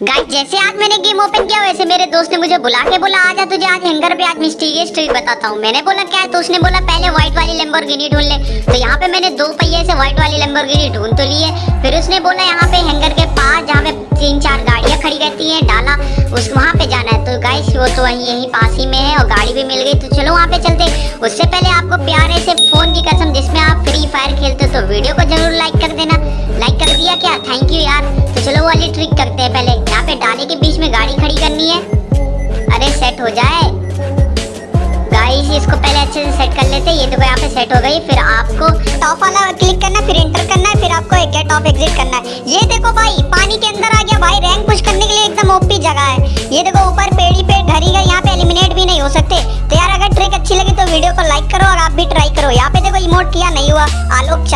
Guys जैसे आज मैंने गेम ओपन किया, वैसे मेरे दोस्त ने मुझे बुला के बोला, आजा तुझे आज हैंगर पे आज मिस्टीरियस ट्रिक बताता हूँ. मैंने बोला, क्या है? तो उसने बोला, पहले व्हाइट वाली लेम्बोर्गिनी ढूंढ ले। तो यहाँ पे मैंने दो पहिए से व्हाइट वाली लेम्बोर्गिनी ढूंढ तो ली है। फिर उसने बोला, यहाँ पे हैंगर के पास, जहाँ पे तीन चार गाड़ियाँ खड़ी रहती है, डाला, उस वहाँ पे जाना है। तो गाइस वो तो वहीं, यहीं पास ही में है और गाड़ी भी मिल गई। तो चलो वहाँ पे चलते उससे पहले आपको प्यारे से फ़ोन की कसम, जिसमें आप फ्री फायर खेलते हो तो वीडियो को ज़रूर लाइक कर देना। लाइक कर दिया क्या? थैंक यू यार। तो चलो वाली ट्रिक करते हैं पहले। में गाड़ी खड़ी करनी है। अरे सेट हो जाए। गाइस इसको पहले अच्छे से सेट कर लेते। हैं ये देखो, यहाँ पे सेट हो गई। फिर आपको टॉप वाला क्लिक करना है, फिर एंटर करना है, फिर आपको एक गेट ऑफ़ एग्जिट करना है। ये देखो भाई, पानी के अंदर आ गया भाई। रैंक पुश करने के लिए एकदम ओपी जगह है। ये देखो, ऊपर पेड़ी पे घरी का यहाँ पे एलिमिनेट भी नहीं हो सकते। तो यार, अगर ट्रिक अच्छी लगी तो वीडियो को लाइक करो और आप भी ट्राई करो। यहाँ पे देखो इमोट किया, नहीं हुआ। आलोक